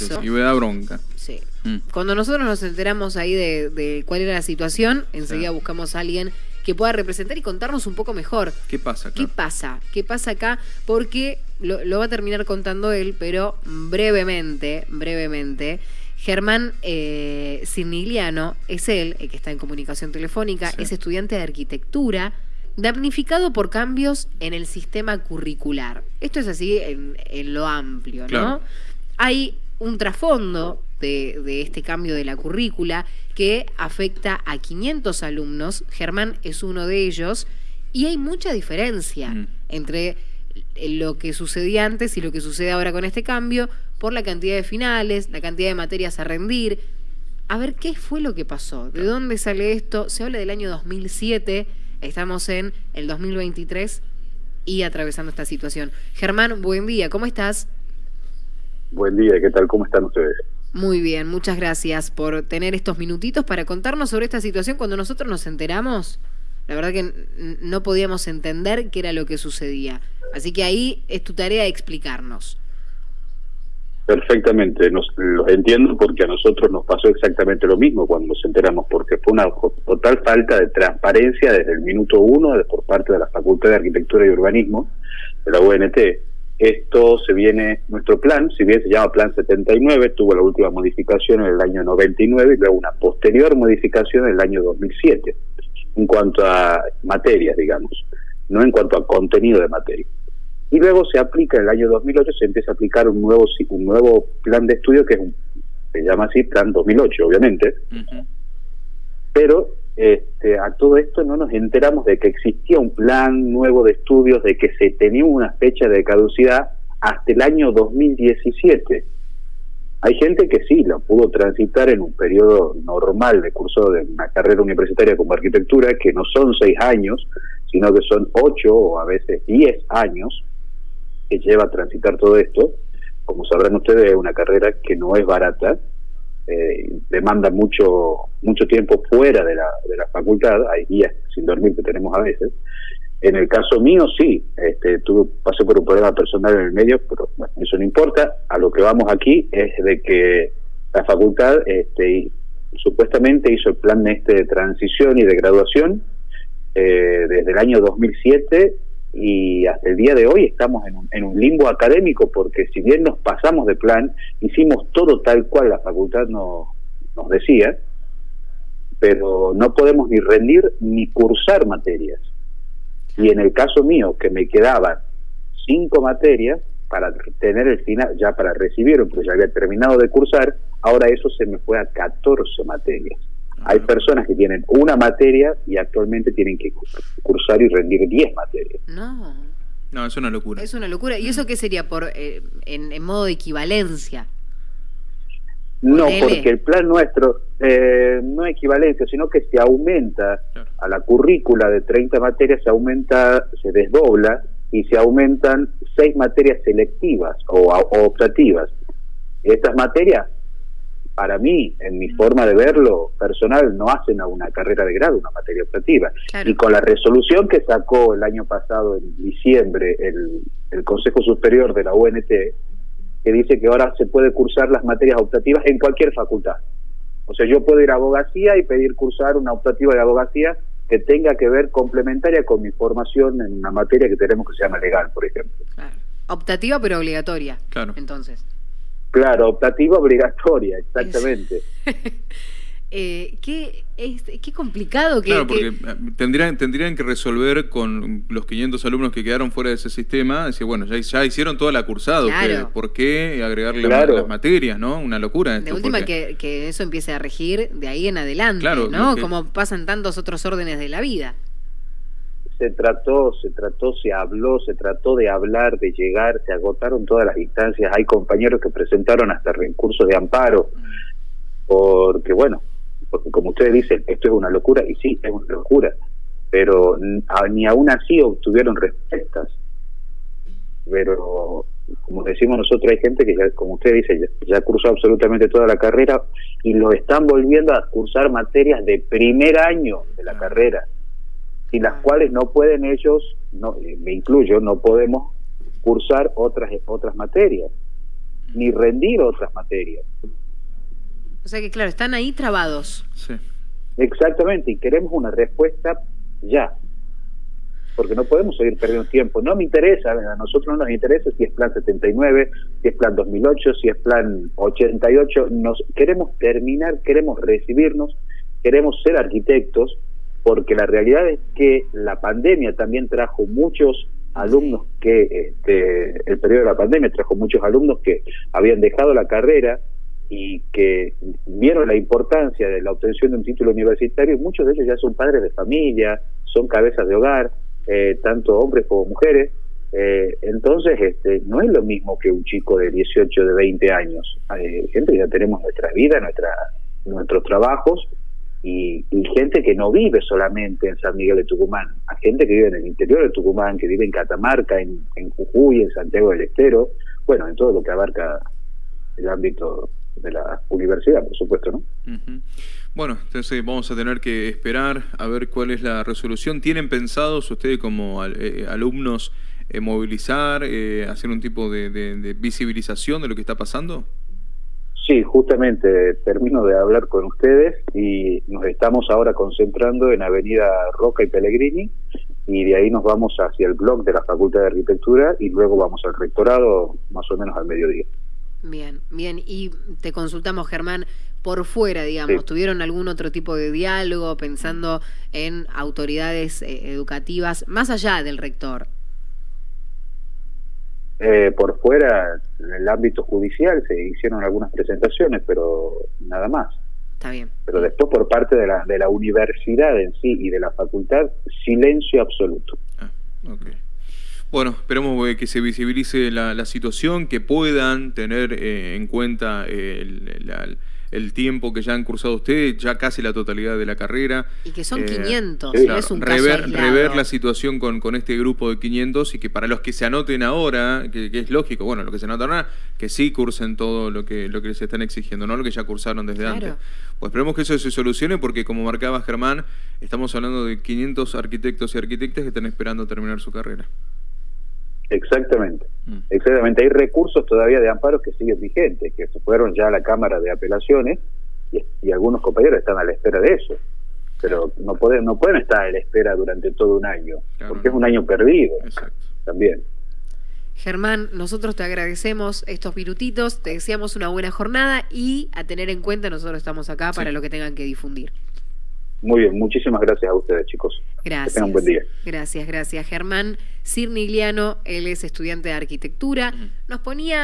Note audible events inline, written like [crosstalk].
eso. y me da bronca. Sí. Mm. Cuando nosotros nos enteramos ahí de, de cuál era la situación, enseguida Sí. buscamos a alguien que pueda representar y contarnos un poco mejor. ¿Qué pasa acá? ¿Qué pasa? ¿Qué pasa acá? Porque lo, lo va a terminar contando él, pero brevemente, brevemente. Germán eh, es él, el que está en comunicación telefónica, Sí. es estudiante de arquitectura, damnificado por cambios en el sistema curricular. Esto es así en, en lo amplio, ¿no? Hay un trasfondo de, de este cambio de la currícula que afecta a 500 alumnos. Germán es uno de ellos y hay mucha diferencia Mm. entre lo que sucedía antes y lo que sucede ahora con este cambio por la cantidad de finales, la cantidad de materias a rendir. A ver, ¿qué fue lo que pasó? ¿De dónde sale esto? Se habla del año 2007, estamos en el 2023 y atravesando esta situación. Germán, buen día, ¿cómo estás? Buen día, ¿qué tal? ¿Cómo están ustedes? Muy bien, muchas gracias por tener estos minutitos para contarnos sobre esta situación. Cuando nosotros nos enteramos, la verdad que no podíamos entender qué era lo que sucedía. Así que ahí es tu tarea explicarnos. Perfectamente, nos, los entiendo porque a nosotros nos pasó exactamente lo mismo cuando nos enteramos, porque fue una total falta de transparencia desde el minuto uno por parte de la Facultad de Arquitectura y Urbanismo de la UNT. Esto se viene, nuestro plan, si bien se llama Plan 79, tuvo la última modificación en el año 99 y luego una posterior modificación en el año 2007, en cuanto a materias, digamos, no en cuanto a contenido de materia. y luego se aplica en el año 2008 se empieza a aplicar un nuevo un nuevo plan de estudio que es un, se llama así plan 2008 obviamente Ujú. Pero este, a todo esto no nos enteramos de que existía un plan nuevo de estudios de que se tenía una fecha de caducidad hasta el año 2017 hay gente que sí lo pudo transitar en un periodo normal de curso de una carrera universitaria como arquitectura que no son seis años sino que son ocho o a veces diez años que lleva a transitar todo esto. Como sabrán ustedes, es una carrera que no es barata, eh, demanda mucho mucho tiempo fuera de la, de la facultad, hay días sin dormir que tenemos a veces. En el caso mío, sí, este, tuve, pasé por un problema personal en el medio, pero bueno, eso no importa. A lo que vamos aquí es de que la facultad este, supuestamente hizo el plan este de transición y de graduación eh, desde el año 2007 y hasta el día de hoy estamos en un, en un limbo académico porque si bien nos pasamos de plan, hicimos todo tal cual la facultad nos, nos decía, pero no podemos ni rendir ni cursar materias. Y en el caso mío, que me quedaban cinco materias para tener el final, ya para recibir, porque ya había terminado de cursar, ahora eso se me fue a 14 materias. Hay personas que tienen una materia y actualmente tienen que cursar y rendir 10 materias. No, No, es una locura. es una locura. ¿Y eso qué sería? por eh, en, en modo de equivalencia. No, porque el plan nuestro eh, no es equivalencia, sino que se aumenta Claro. a la currícula de 30 materias, se aumenta, se desdobla y se aumentan seis materias selectivas o, o optativas. Estas materias, para mí, en mi forma de verlo personal, no hacen a una carrera de grado una materia optativa. Claro. Y con la resolución que sacó el año pasado, en diciembre, el, el Consejo Superior de la UNT, que dice que ahora se puede cursar las materias optativas en cualquier facultad. O sea, yo puedo ir a abogacía y pedir cursar una optativa de abogacía que tenga que ver complementaria con mi formación en una materia que tenemos que se llama legal, por ejemplo. Claro. Optativa pero obligatoria. Claro. Entonces. Claro, optativa obligatoria, exactamente. [laughs] Eh, qué, es, qué complicado que... Claro, que- porque eh, tendrían, tendrían que resolver con los 500 alumnos que quedaron fuera de ese sistema, decir, bueno, ya, ya hicieron toda la cursada, Claro. ¿por qué agregarle Claro. las materias, no? Una locura esto. de última porque- que, que eso empiece a regir de ahí en adelante, Claro, ¿no? que- Como pasan tantos otros órdenes de la vida. Se trató, se trató, se habló, se trató de hablar, de llegar, se agotaron todas las instancias. Hay compañeros que presentaron hasta recursos de amparo, porque bueno, porque como ustedes dicen, esto es una locura, y sí, es una locura, pero ni aún así obtuvieron respuestas. Pero, como decimos nosotros, hay gente que ya, como usted dice, ya, ya cursó absolutamente toda la carrera y lo están volviendo a cursar materias de primer año de la carrera y las cuales no pueden ellos, no, eh, me incluyo, no podemos cursar otras otras materias. ni rendir otras materias. O sea que, claro, están ahí trabados. Sí. Exactamente, y queremos una respuesta ya. Porque no podemos seguir perdiendo tiempo. No me interesa, a nosotros no nos interesa si es plan 79, si es plan 2008, si es plan 88. Nos queremos terminar, queremos recibirnos, queremos ser arquitectos, porque la realidad es que la pandemia también trajo muchos alumnos que, este, el periodo de la pandemia trajo muchos alumnos que habían dejado la carrera y que vieron la importancia de la obtención de un título universitario, y muchos de ellos ya son padres de familia, son cabezas de hogar, eh, tanto hombres como mujeres. Eh, entonces, este, no es lo mismo que un chico de 18, de 20 años. Hay gente ya tenemos nuestra vida, nuestra, nuestros trabajos, y, y, gente que no vive solamente en San Miguel de Tucumán, hay gente que vive en el interior de Tucumán, que vive en Catamarca, en, en Jujuy, en Santiago del Estero, bueno, en todo lo que abarca el ámbito de la universidad, por supuesto, ¿no? Uh. Bueno, entonces vamos a tener que esperar a ver cuál es la resolución. ¿Tienen pensados ustedes como eh, alumnos eh, movilizar, eh, hacer un tipo de, de, visibilización de lo que está pasando? Sí, justamente termino de hablar con ustedes y nos estamos ahora concentrando en Avenida Roca y Pellegrini y de ahí nos vamos hacia el blog de la Facultad de Arquitectura y luego vamos al rectorado más o menos al mediodía. Bien, bien. Y te consultamos, Germán, por fuera, digamos, sí. ¿tuvieron algún otro tipo de diálogo pensando en autoridades eh, educativas más allá del rector? Eh, por fuera, en el ámbito judicial, se hicieron algunas presentaciones, pero nada más. Está bien. Pero después, por parte de la, de la universidad en sí y de la facultad, silencio absoluto. Ah, okay. Bueno, esperemos eh, que se visibilice la, la situación, que puedan tener eh, en cuenta eh, el, la, el, tiempo que ya han cursado ustedes, ya casi la totalidad de la carrera. Y que son 500, sí. no es un rever, caso rever la situación con, con este grupo de 500 y que para los que se anoten ahora, que, que es lógico, bueno, los que se anotan ahora, que sí cursen todo lo que, lo que les están exigiendo, no lo que ya cursaron desde claro. antes. Pues esperemos que eso se solucione porque, como marcaba Germán, estamos hablando de 500 arquitectos y arquitectas que están esperando terminar su carrera. Exactamente, mm. exactamente. Hay recursos todavía de amparos que siguen vigentes, que se fueron ya a la Cámara de Apelaciones y, y algunos compañeros están a la espera de eso. Pero no pueden, no pueden estar a la espera durante todo un año, claro, porque no. es un año perdido Exacto. también. Germán, nosotros te agradecemos estos minutitos, te deseamos una buena jornada y a tener en cuenta, nosotros estamos acá sí. para lo que tengan que difundir. Muy bien, muchísimas gracias a ustedes, chicos. Gracias. Que tengan un buen día. Gracias, gracias. Germán Cirnigliano, él es estudiante de arquitectura, nos ponía